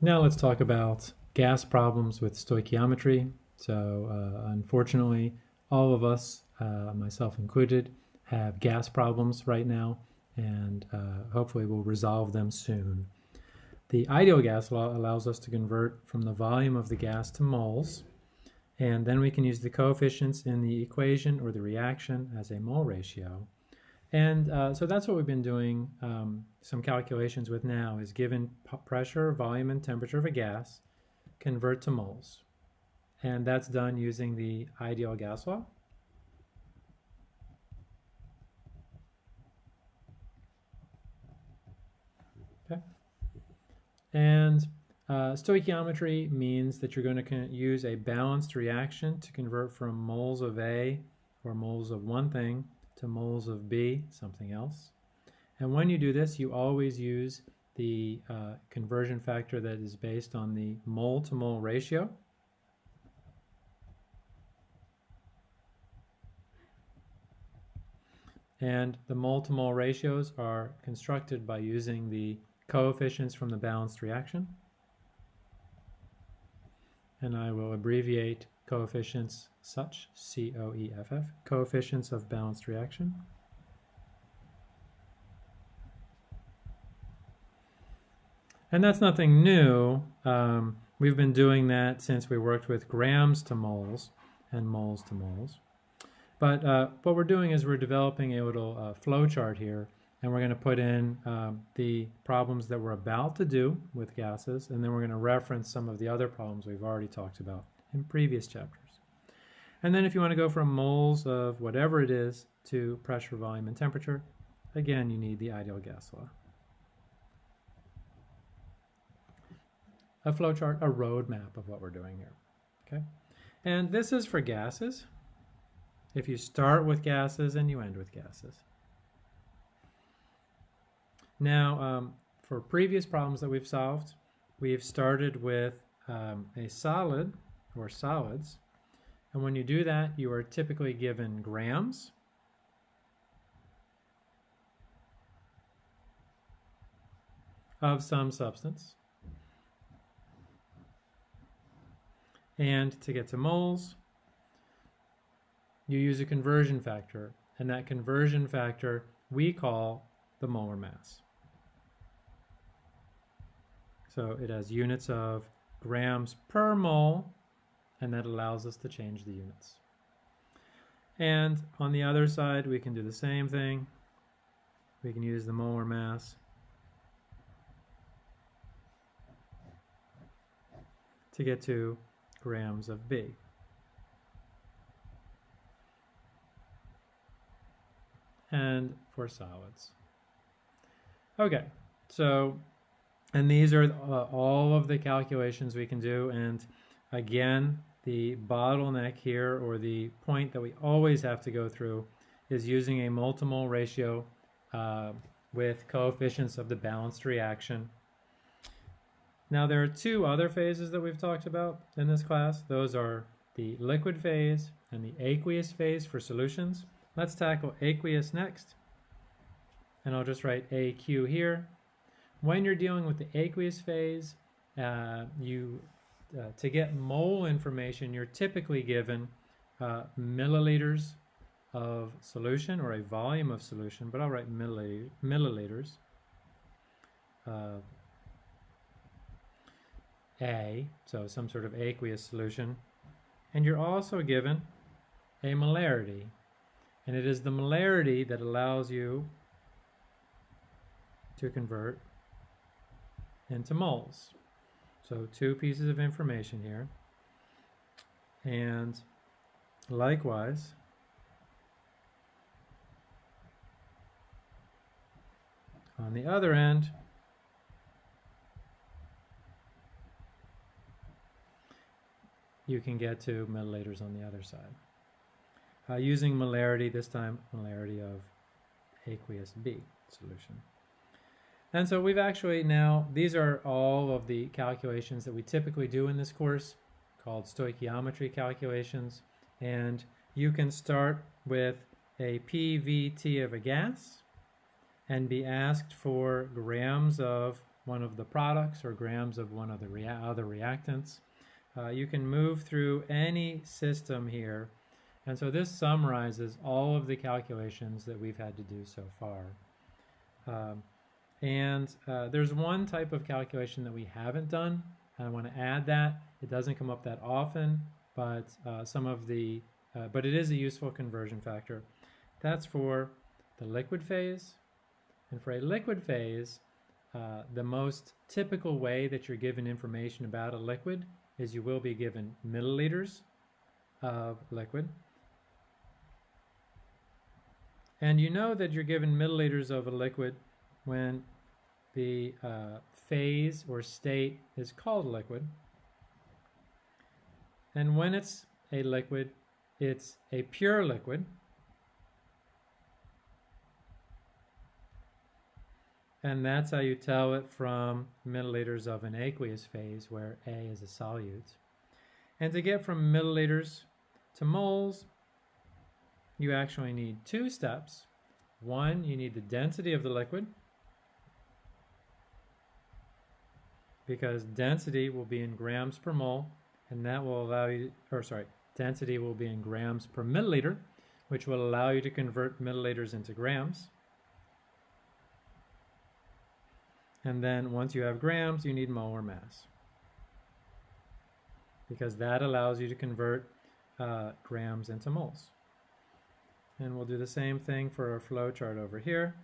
Now let's talk about gas problems with stoichiometry. So uh, unfortunately, all of us, uh, myself included, have gas problems right now, and uh, hopefully we'll resolve them soon. The ideal gas law allows us to convert from the volume of the gas to moles, and then we can use the coefficients in the equation or the reaction as a mole ratio. And uh, so that's what we've been doing um, some calculations with now is given pressure, volume, and temperature of a gas, convert to moles. And that's done using the ideal gas law. Okay. And uh, stoichiometry means that you're going to use a balanced reaction to convert from moles of A or moles of one thing to moles of B, something else. And when you do this, you always use the uh, conversion factor that is based on the mole to mole ratio. And the mole to mole ratios are constructed by using the coefficients from the balanced reaction. And I will abbreviate coefficients such, C-O-E-F-F, coefficients of balanced reaction. And that's nothing new. Um, we've been doing that since we worked with grams to moles and moles to moles. But uh, what we're doing is we're developing a little uh, flow chart here, and we're going to put in um, the problems that we're about to do with gases, and then we're going to reference some of the other problems we've already talked about in previous chapters. And then if you want to go from moles of whatever it is to pressure, volume, and temperature, again, you need the ideal gas law. A flowchart, a roadmap of what we're doing here. Okay, And this is for gases. If you start with gases and you end with gases. Now, um, for previous problems that we've solved, we've started with um, a solid or solids. And when you do that, you are typically given grams. of some substance. And to get to moles, you use a conversion factor. And that conversion factor we call the molar mass. So it has units of grams per mole and that allows us to change the units. And on the other side, we can do the same thing. We can use the molar mass to get to grams of B. And for solids. Okay, so, and these are uh, all of the calculations we can do. And again, the bottleneck here, or the point that we always have to go through, is using a mole-to-mole ratio uh, with coefficients of the balanced reaction. Now there are two other phases that we've talked about in this class. Those are the liquid phase and the aqueous phase for solutions. Let's tackle aqueous next. And I'll just write AQ here. When you're dealing with the aqueous phase, uh, you uh, to get mole information, you're typically given uh, milliliters of solution or a volume of solution, but I'll write milliliters. Uh, a, so some sort of aqueous solution. And you're also given a molarity. And it is the molarity that allows you to convert into moles. So two pieces of information here. And likewise, on the other end, you can get to milliliters on the other side. Uh, using molarity, this time molarity of aqueous B solution. And so we've actually now, these are all of the calculations that we typically do in this course called stoichiometry calculations. And you can start with a PVT of a gas and be asked for grams of one of the products or grams of one of the rea other reactants. Uh, you can move through any system here. And so this summarizes all of the calculations that we've had to do so far. Um, and uh, there's one type of calculation that we haven't done. I want to add that. It doesn't come up that often, but uh, some of the, uh, but it is a useful conversion factor. That's for the liquid phase. And for a liquid phase, uh, the most typical way that you're given information about a liquid is you will be given milliliters of liquid. And you know that you're given milliliters of a liquid when the uh, phase or state is called liquid. And when it's a liquid, it's a pure liquid. And that's how you tell it from milliliters of an aqueous phase where A is a solute. And to get from milliliters to moles, you actually need two steps. One, you need the density of the liquid, because density will be in grams per mole, and that will allow you, or sorry, density will be in grams per milliliter, which will allow you to convert milliliters into grams. And then once you have grams, you need molar mass. Because that allows you to convert uh, grams into moles. And we'll do the same thing for our flow chart over here.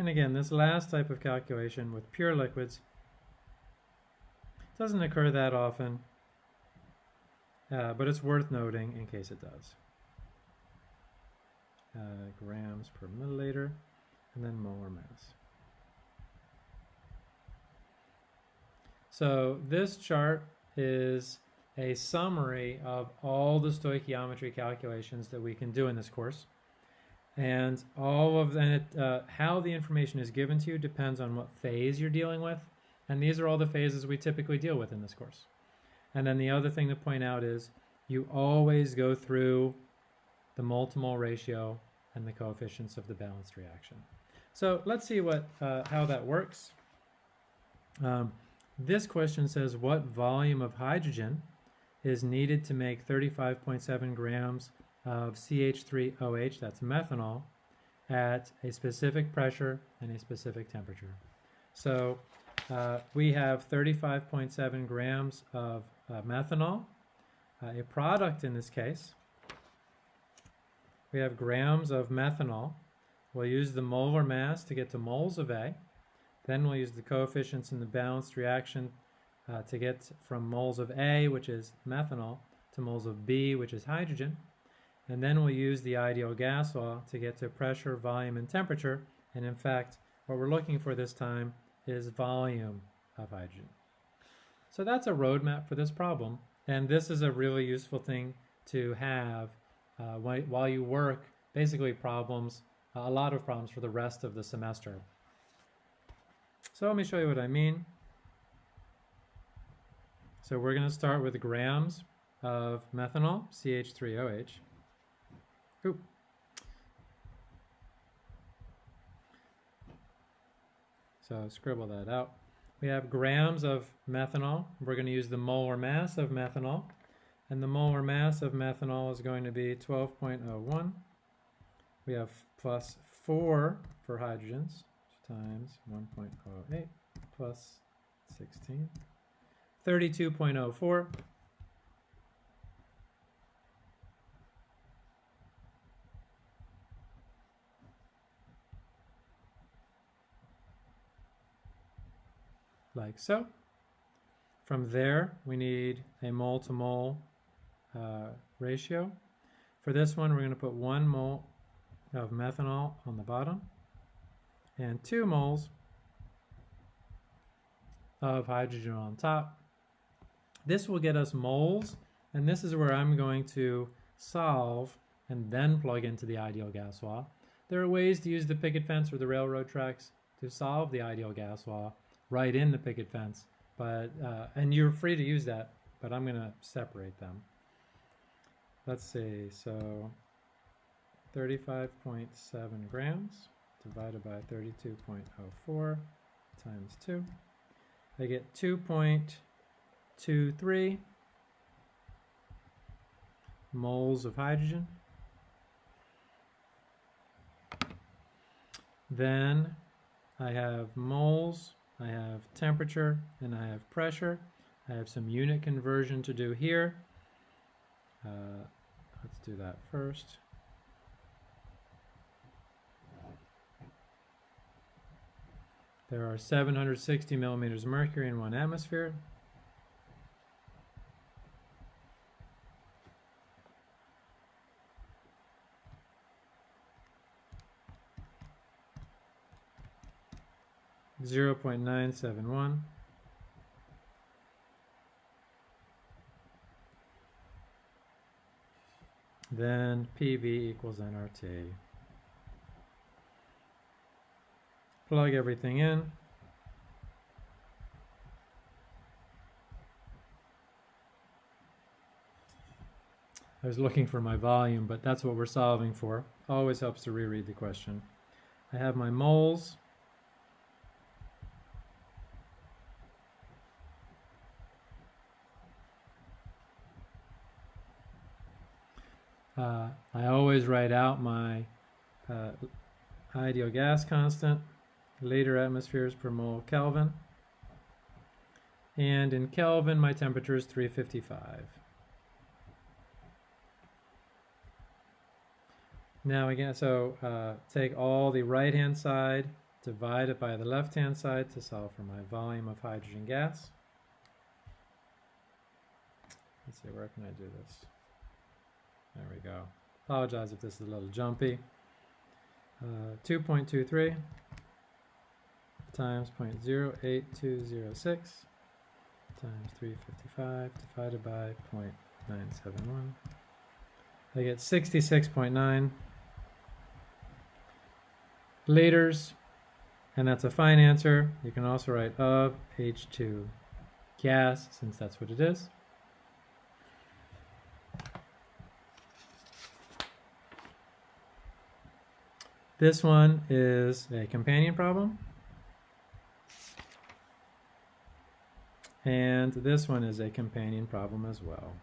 And again, this last type of calculation with pure liquids doesn't occur that often, uh, but it's worth noting in case it does. Uh, grams per milliliter, and then molar mass. So this chart is a summary of all the stoichiometry calculations that we can do in this course. And all of and it, uh, how the information is given to you depends on what phase you're dealing with. And these are all the phases we typically deal with in this course. And then the other thing to point out is you always go through the mole-to-mole ratio and the coefficients of the balanced reaction. So let's see what uh, how that works. Um, this question says what volume of hydrogen is needed to make 35.7 grams of CH3OH, that's methanol, at a specific pressure and a specific temperature. So uh, we have 35.7 grams of uh, methanol, uh, a product in this case. We have grams of methanol. We'll use the molar mass to get to moles of A. Then we'll use the coefficients in the balanced reaction uh, to get from moles of A, which is methanol, to moles of B, which is hydrogen. And then we'll use the ideal gas law to get to pressure, volume, and temperature. And in fact, what we're looking for this time is volume of hydrogen. So that's a roadmap for this problem. And this is a really useful thing to have uh, while you work basically problems, a lot of problems for the rest of the semester. So let me show you what I mean. So we're going to start with grams of methanol, CH3OH. Ooh. So scribble that out. We have grams of methanol. We're going to use the molar mass of methanol. And the molar mass of methanol is going to be 12.01. We have plus 4 for hydrogens times 1.08 plus 16. 32.04. Like so. From there, we need a mole to mole uh, ratio. For this one, we're going to put one mole of methanol on the bottom and 2 moles of hydrogen on top. This will get us moles, and this is where I'm going to solve and then plug into the ideal gas law. There are ways to use the picket fence or the railroad tracks to solve the ideal gas law right in the picket fence, but uh, and you're free to use that, but I'm going to separate them. Let's see, so 35.7 grams divided by 32.04 times 2. I get 2.23 moles of hydrogen. Then I have moles, I have temperature, and I have pressure. I have some unit conversion to do here. Uh, let's do that first. There are 760 millimeters of mercury in one atmosphere. Zero point nine seven one. Then PV equals nRT. Plug everything in. I was looking for my volume, but that's what we're solving for. Always helps to reread the question. I have my moles. Uh, I always write out my uh, ideal gas constant, liter atmospheres per mole Kelvin. And in Kelvin, my temperature is 355. Now again, so uh, take all the right-hand side, divide it by the left-hand side to solve for my volume of hydrogen gas. Let's see, where can I do this? There we go. Apologize if this is a little jumpy. Uh, 2.23 times 0.08206 times 355 divided by 0.971. I get 66.9 liters, and that's a fine answer. You can also write of H2 gas, since that's what it is. This one is a companion problem. And this one is a companion problem as well.